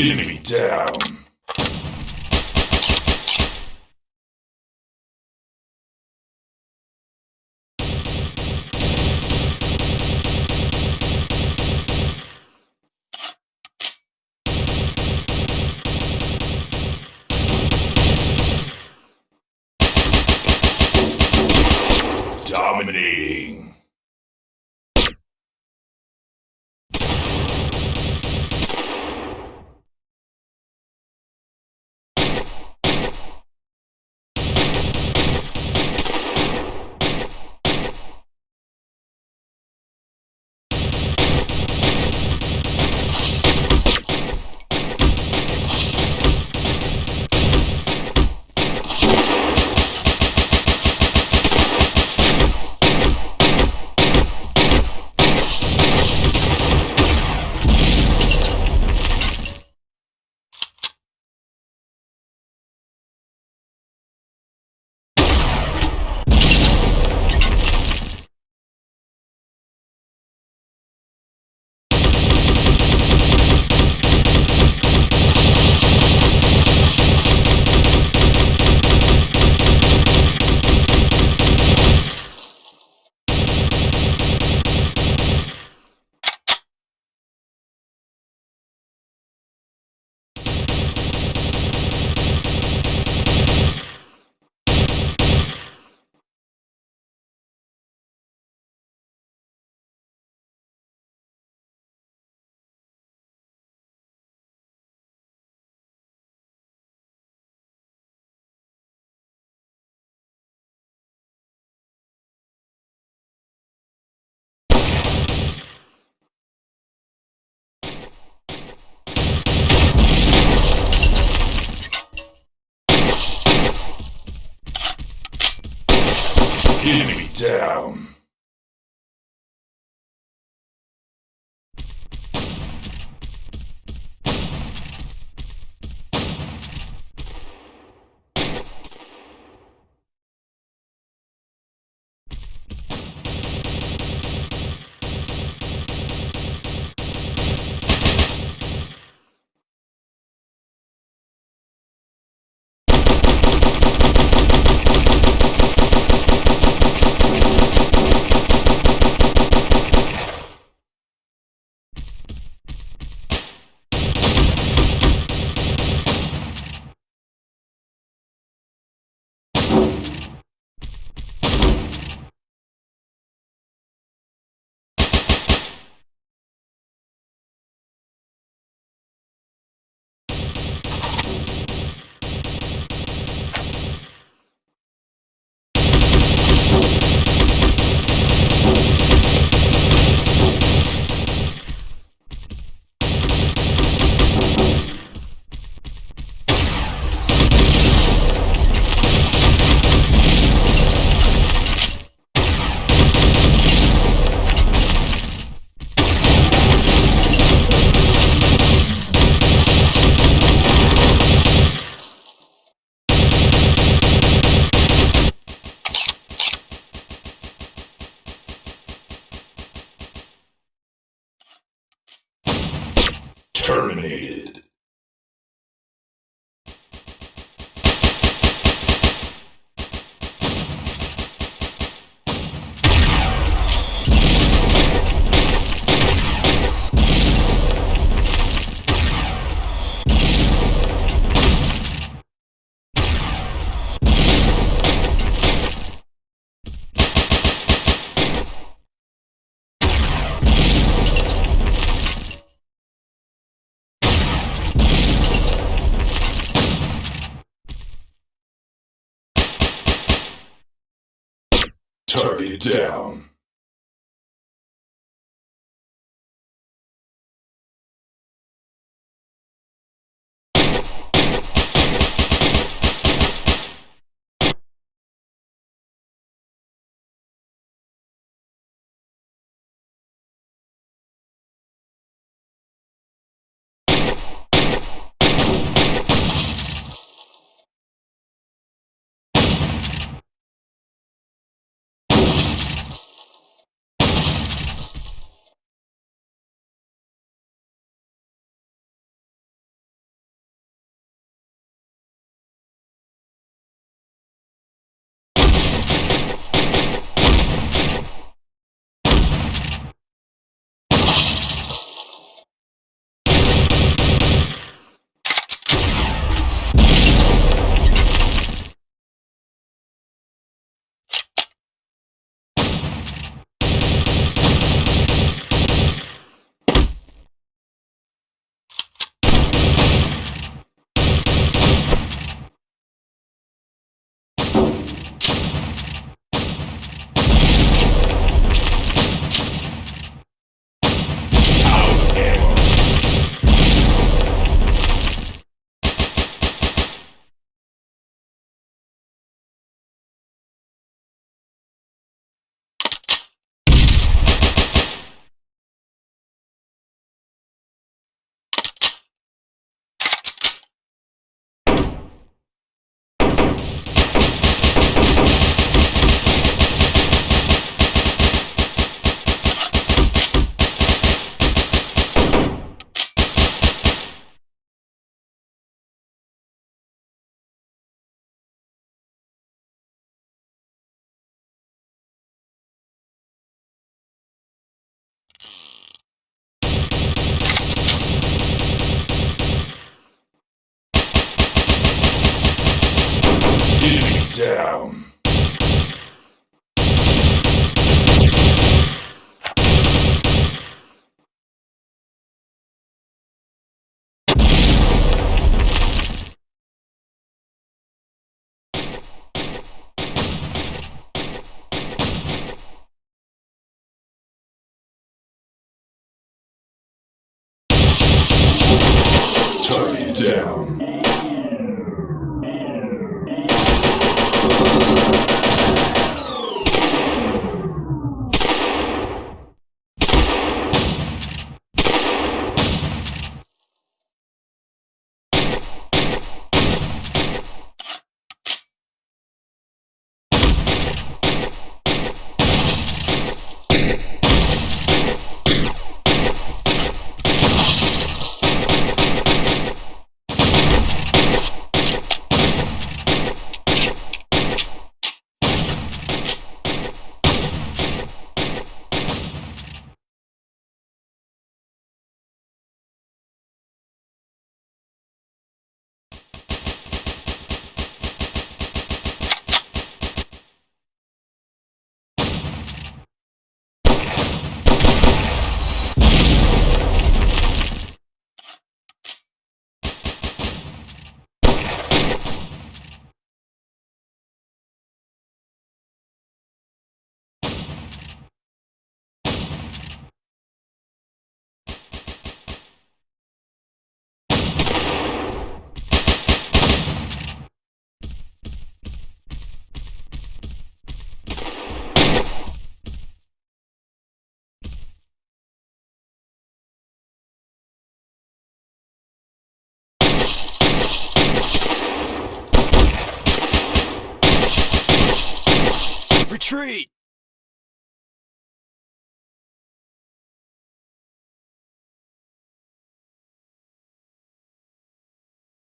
Enemy down. Dominating. Down. Terminated. Target down. Down. Target down. Retreat!